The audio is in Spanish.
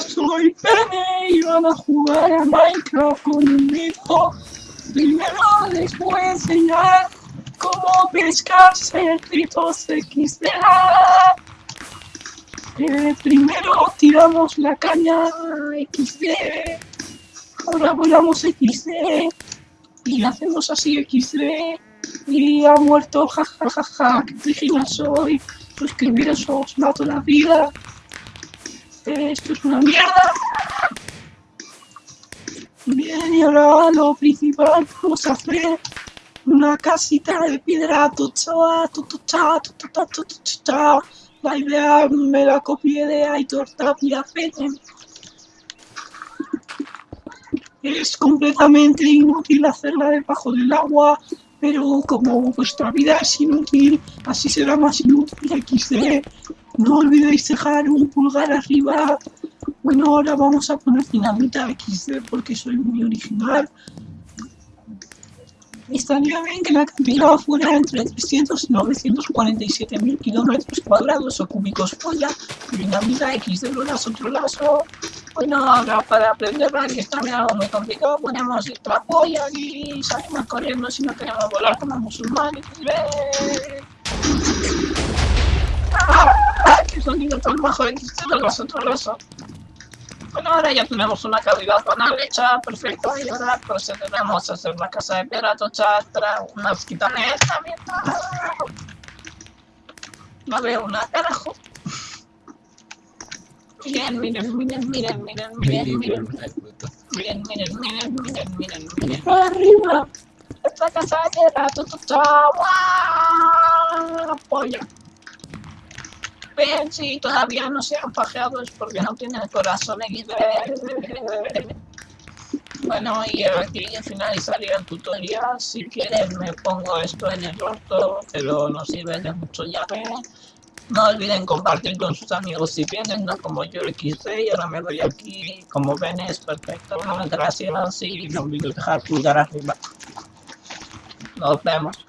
Soy Pene y van a jugar a Minecraft con un hijo. Primero les voy a enseñar cómo pescar cerditos XD. Eh, primero tiramos la caña XD. Ahora volamos XD. Y hacemos así XD. Y ha muerto, jajajaja. Ja, ja, ja. ¿Qué soy? Suscribiros, os mato la vida. Esto es una mierda. Bien, y ahora lo principal, vamos a hacer una casita de piedra La idea me la copié de Aitor Tapia Fene. Es completamente inútil hacerla debajo del agua, pero como vuestra vida es inútil, así será más inútil XD. No olvidéis dejar un pulgar arriba. Bueno, ahora vamos a poner dinamita XD porque soy muy original. Estaría bien que la cantidad fuera entre 300 y 947 mil kilómetros cuadrados o cúbicos polla. Dinamita XD lo das otro lazo. Bueno, ahora para aprender que está algo muy complicado, ponemos otra polla y salimos corriendo si no queremos volar como musulmanes. sonido. Bueno, ahora ya tenemos una calidad banal hecha, perfecta, y ahora procederemos a hacer la casa de piedra, chastra, una hosquita esta mierda. No veo una, carajo. Miren, miren, miren, miren, miren, miren, miren. Miren, miren, miren, miren, miren, miren. ¡Arriba! Esta casa de piedra, chastra, ¡guau! ¡Polla! Bien, si todavía no se han pajeado es porque no tienen el corazón Bueno, y aquí finalizaría el tutorial. Si quieren me pongo esto en el orto, pero no sirve de mucho ya. No olviden compartir con sus amigos si vienen, no como yo lo quise y ahora me voy aquí. Como ven es perfecto. Gracias y no olviden dejar pulgar arriba. Nos vemos.